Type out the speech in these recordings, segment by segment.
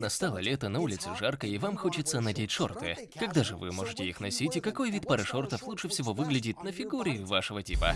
Настало лето, на улице жарко, и вам хочется надеть шорты. Когда же вы можете их носить, и какой вид пары шортов лучше всего выглядит на фигуре вашего типа?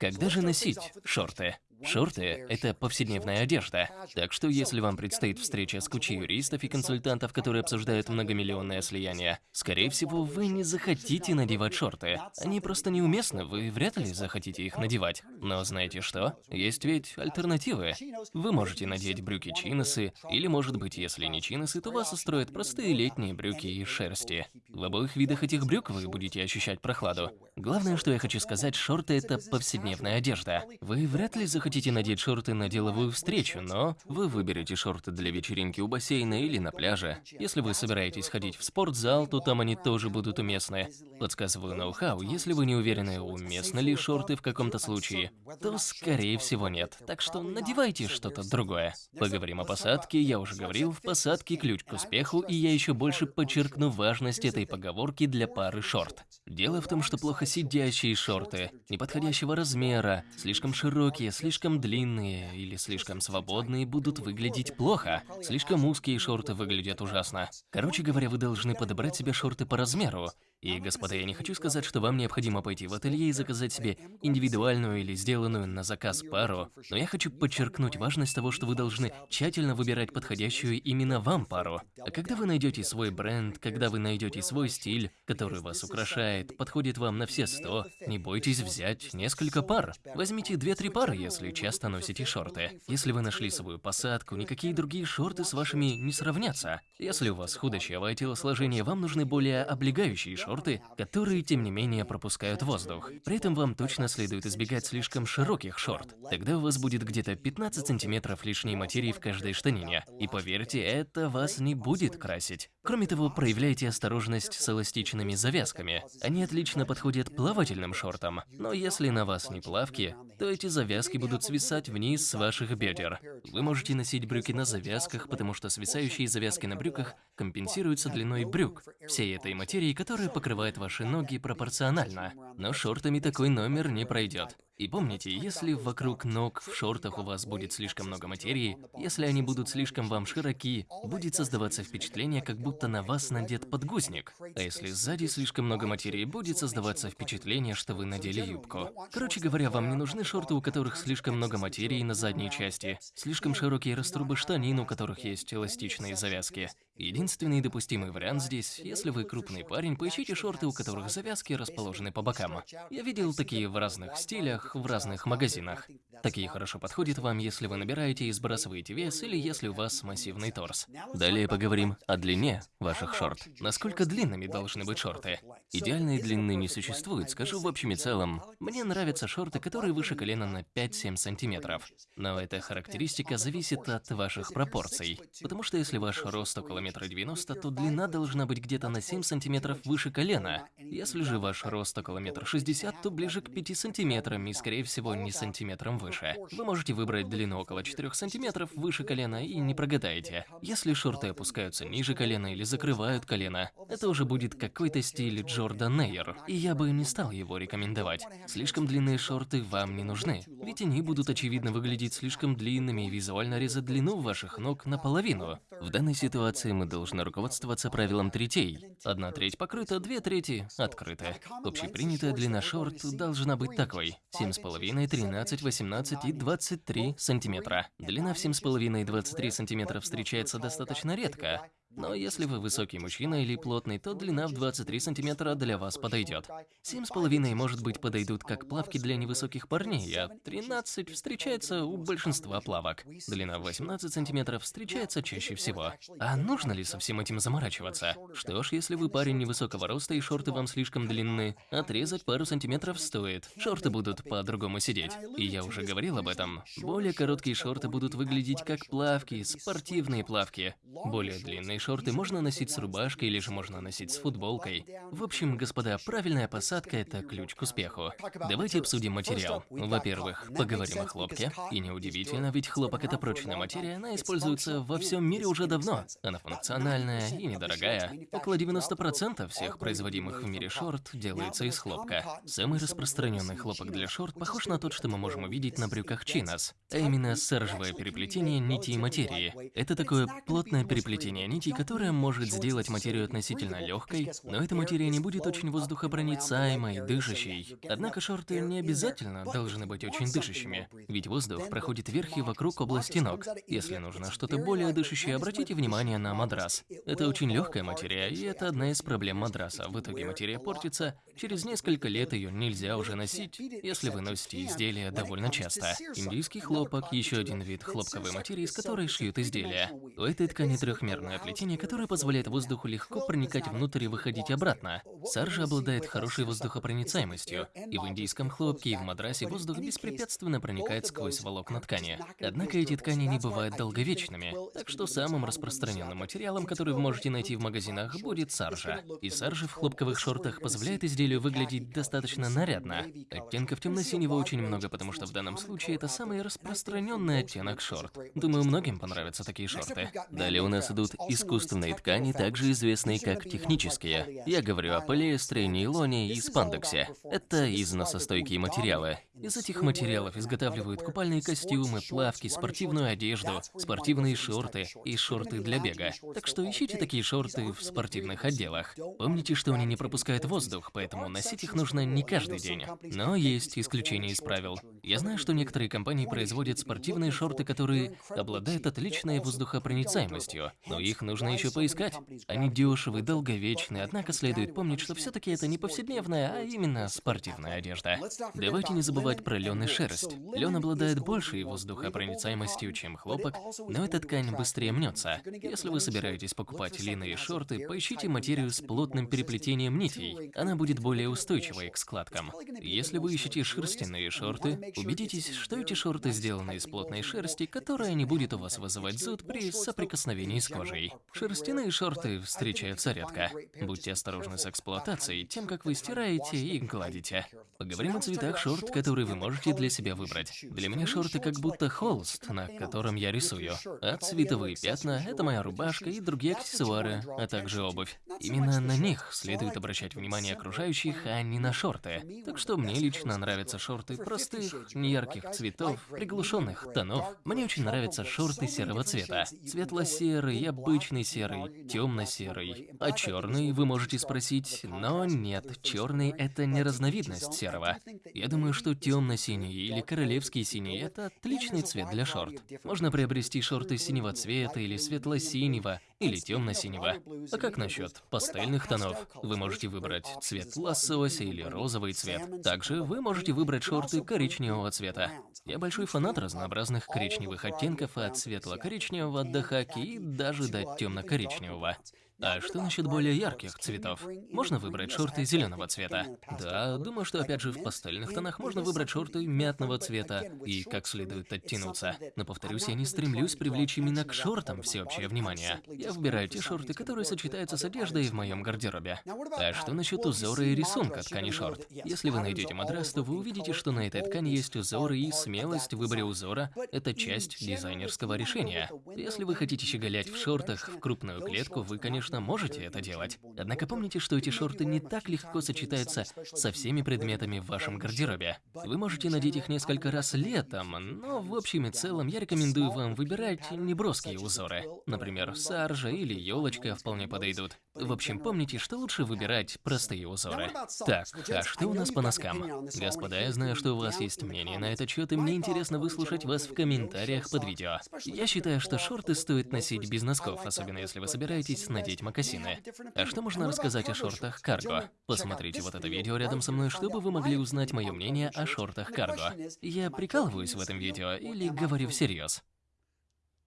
Когда же носить шорты? Шорты – это повседневная одежда. Так что если вам предстоит встреча с кучей юристов и консультантов, которые обсуждают многомиллионное слияние, скорее всего, вы не захотите надевать шорты. Они просто неуместны, вы вряд ли захотите их надевать. Но знаете что? Есть ведь альтернативы. Вы можете надеть брюки-чиносы, или, может быть, если не чиносы, то вас устроят простые летние брюки из шерсти. В обоих видах этих брюк вы будете ощущать прохладу. Главное, что я хочу сказать, шорты – это повседневная одежда. Вы вряд ли захотите хотите надеть шорты на деловую встречу, но вы выберете шорты для вечеринки у бассейна или на пляже. Если вы собираетесь ходить в спортзал, то там они тоже будут уместны. Подсказываю ноу-хау, если вы не уверены, уместны ли шорты в каком-то случае, то скорее всего нет. Так что надевайте что-то другое. Поговорим о посадке, я уже говорил, в посадке ключ к успеху, и я еще больше подчеркну важность этой поговорки для пары шорт. Дело в том, что плохо сидящие шорты, неподходящего размера, слишком широкие, слишком длинные или слишком свободные будут выглядеть плохо. Слишком узкие шорты выглядят ужасно. Короче говоря, вы должны подобрать себе шорты по размеру. И, господа, я не хочу сказать, что вам необходимо пойти в ателье и заказать себе индивидуальную или сделанную на заказ пару, но я хочу подчеркнуть важность того, что вы должны тщательно выбирать подходящую именно вам пару. А когда вы найдете свой бренд, когда вы найдете свой стиль, который вас украшает, подходит вам на все сто, не бойтесь взять несколько пар. Возьмите 2-3 пары, если часто носите шорты. Если вы нашли свою посадку, никакие другие шорты с вашими не сравнятся. Если у вас худощавое телосложение, вам нужны более облегающие шорты, шорты, которые, тем не менее, пропускают воздух. При этом вам точно следует избегать слишком широких шорт. Тогда у вас будет где-то 15 сантиметров лишней материи в каждой штанине. И поверьте, это вас не будет красить. Кроме того, проявляйте осторожность с эластичными завязками. Они отлично подходят плавательным шортам. Но если на вас не плавки, то эти завязки будут свисать вниз с ваших бедер. Вы можете носить брюки на завязках, потому что свисающие завязки на брюках компенсируются длиной брюк, всей этой материи, которая покрывает ваши ноги пропорционально. Но шортами такой номер не пройдет. И помните, если вокруг ног в шортах у вас будет слишком много материи, если они будут слишком вам широки, будет создаваться впечатление, как будто на вас надет подгузник. А если сзади слишком много материи, будет создаваться впечатление, что вы надели юбку. Короче говоря, вам не нужны шорты, у которых слишком много материи на задней части, слишком широкие раструбы штанин, у которых есть эластичные завязки. Единственный допустимый вариант здесь, если вы крупный парень, поищите шорты, у которых завязки расположены по бокам. Я видел такие в разных стилях, в разных магазинах. Такие хорошо подходят вам, если вы набираете и сбрасываете вес, или если у вас массивный торс. Далее поговорим о длине ваших шорт. Насколько длинными должны быть шорты? Идеальной длины не существует, скажу в общем и целом. Мне нравятся шорты, которые выше колена на 5-7 сантиметров. Но эта характеристика зависит от ваших пропорций. Потому что если ваш рост около метра девяносто, то длина должна быть где-то на 7 сантиметров выше колена. Если же ваш рост около метра шестьдесят, то ближе к 5 сантиметрам и, скорее всего, не сантиметром выше. Вы можете выбрать длину около 4 сантиметров выше колена и не прогадаете. Если шорты опускаются ниже колена или закрывают колено, это уже будет какой-то стиль Джордан Нейер, и я бы не стал его рекомендовать. Слишком длинные шорты вам не нужны, ведь они будут очевидно выглядеть слишком длинными и визуально резать длину ваших ног наполовину. В данной ситуации мы должны руководствоваться правилом третей. Одна треть покрыта, две трети открыты. Общепринятая длина шорт должна быть такой. 7,5, 13, 18 и 23 сантиметра. Длина в 7,5 и 23 сантиметра встречается достаточно редко, но если вы высокий мужчина или плотный, то длина в 23 сантиметра для вас подойдет. 7,5 может быть подойдут как плавки для невысоких парней, а 13 встречается у большинства плавок. Длина в 18 сантиметров встречается чаще всего. А нужно ли со всем этим заморачиваться? Что ж, если вы парень невысокого роста и шорты вам слишком длинны, отрезать пару сантиметров стоит. Шорты будут по-другому сидеть. И я уже говорил об этом. Более короткие шорты будут выглядеть как плавки, спортивные плавки. Более длинные шорты можно носить с рубашкой или же можно носить с футболкой. В общем, господа, правильная посадка – это ключ к успеху. Давайте обсудим материал. Во-первых, поговорим о хлопке. И неудивительно, ведь хлопок – это прочная материя, она используется во всем мире уже давно. Она функциональная и недорогая. Около 90% всех производимых в мире шорт делается из хлопка. Самый распространенный хлопок для шорт похож на тот, что мы можем увидеть на брюках чинос, а именно саржевое переплетение нитей материи. Это такое плотное переплетение нитей, которое может сделать материю относительно легкой, но эта материя не будет очень воздухопроницаемой, дышащей. Однако шорты не обязательно должны быть очень дышащими, ведь воздух проходит вверх и вокруг области ног. Если нужно что-то более дышащее, обратите внимание на матрас. Это очень легкая материя, и это одна из проблем матраса. В итоге материя портится, через несколько лет ее нельзя уже носить, если вы носите изделия довольно часто. Индийский хлопок – еще один вид хлопковой материи, из которой шьют изделия. У этой ткани трехмерное плетение, которое позволяет воздуху легко проникать внутрь и выходить обратно. Саржа обладает хорошей воздухопроницаемостью, и в индийском хлопке и в мадрасе воздух беспрепятственно проникает сквозь волокна ткани. Однако эти ткани не бывают долговечными, так что самым распространенным материалом, который вы можете найти в магазинах, будет саржа. И саржа в хлопковых шортах позволяет изделию выглядеть достаточно нарядно. Оттенков темно-синего очень много, потому что в данном случае это самый распространенный оттенок шорт. Думаю, многим понравятся такие шорты. Далее у нас идут искусственные ткани, также известные как технические. Я говорю о полиэстере, нейлоне и спандексе. Это износостойкие материалы. Из этих материалов изготавливают купальные костюмы, плавки, спортивную одежду, спортивные шорты и шорты для бега. Так что ищите такие шорты в спортивных отделах. Помните, что они не пропускают воздух, поэтому носить их нужно не каждый день. Но есть исключения из правил. Я знаю, что некоторые компании производят спортивные шорты, которые обладают отличной воздухопроницаемостью, но их нужно еще поискать. Они дешевые, долговечные, однако следует помнить, что все-таки это не повседневная, а именно спортивная одежда. Давайте не забывать про лен и шерсть. Лен обладает большей воздухопроницаемостью, чем хлопок, но эта ткань быстрее мнется. Если вы собираетесь покупать льняные шорты, поищите материю с плотным переплетением нитей. Она будет более устойчивой к складкам. Если вы ищете шерстяные шорты, убедитесь, что эти шорты сделаны из плотной шерсти, которая не будет у вас вызывать зуд при соприкосновении с кожей. Шерстяные шорты встречаются редко. Будьте осторожны с эксплуатацией, тем, как вы стираете и гладите. Поговорим о цветах шорт, которые вы можете для себя выбрать. Для меня шорты как будто холст, на котором я рисую. А цветовые пятна – это моя рубашка и другие аксессуары, а также обувь. Именно на них следует обращать внимание окружающих, а не на шорты. Так что мне лично нравятся шорты простых, неярких цветов, приглушенных тонов. Мне очень нравятся шорты серого цвета. Светло-серый, обычный серый, темно-серый. А черный вы можете спросить, но нет, черный это не разновидность серого. Я думаю, что темно-синий или королевский синий это отличный цвет для шорт. Можно приобрести шорты синего цвета или светло-синего или темно-синего. А как насчет пастельных тонов? Вы можете выбрать цвет лосося или розовый цвет. Также вы можете выбрать шорты коричневого цвета. Я большой фанат разнообразных коричневых оттенков от светло-коричневого до хаки и даже до темно-коричневого. А что насчет более ярких цветов? Можно выбрать шорты зеленого цвета. Да, думаю, что опять же в пастельных тонах можно выбрать шорты мятного цвета и как следует оттянуться. Но повторюсь, я не стремлюсь привлечь именно к шортам всеобщее внимание. Я выбираю те шорты, которые сочетаются с одеждой в моем гардеробе. А что насчет узора и рисунка ткани шорт? Если вы найдете матрас, то вы увидите, что на этой ткани есть узоры и смелость в выборе узора – это часть дизайнерского решения. Если вы хотите щеголять в шортах в крупную клетку, вы, конечно, конечно, можете это делать. Однако помните, что эти шорты не так легко сочетаются со всеми предметами в вашем гардеробе. Вы можете надеть их несколько раз летом, но в общем и целом я рекомендую вам выбирать неброские узоры. Например, саржа или елочка вполне подойдут. В общем, помните, что лучше выбирать простые узоры. Так, а что у нас по носкам? Господа, я знаю, что у вас есть мнение на этот счет, и мне интересно выслушать вас в комментариях под видео. Я считаю, что шорты стоит носить без носков, особенно если вы собираетесь надеть мокасины. А что можно рассказать о шортах карго? Посмотрите вот это видео рядом со мной, чтобы вы могли узнать мое мнение о шортах карго. Я прикалываюсь в этом видео или говорю всерьез?